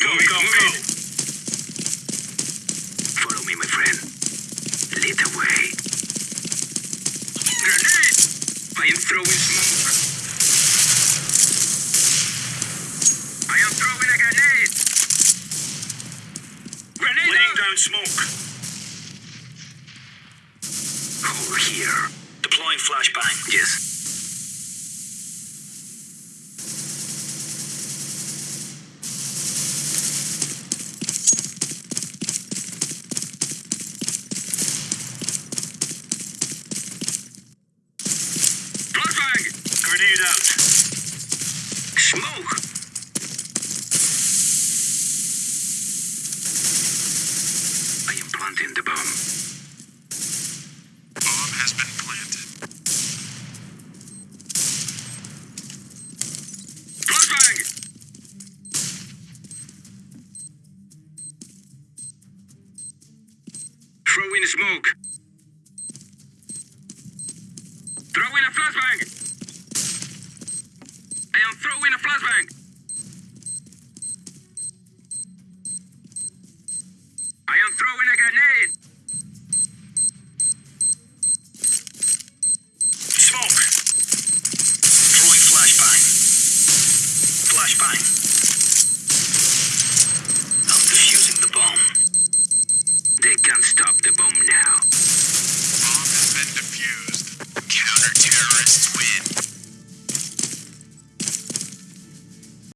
Let's go, move go, move go. Follow me, my friend. Lead the way. Grenade! I am throwing smoke. I am throwing a grenade. Grenade! Laying down smoke. Hole here. Deploying flashbang. Yes. Grenade out. Smoke! I am planting the bomb. Bomb has been planted. Flashbang! Throw in smoke. Throw in a flashbang! I am throwing a flashbang! I am throwing a grenade! Smoke. Throwing flashbang. Flashbang.